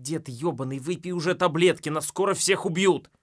Дед ебаный, выпей уже таблетки, нас скоро всех убьют.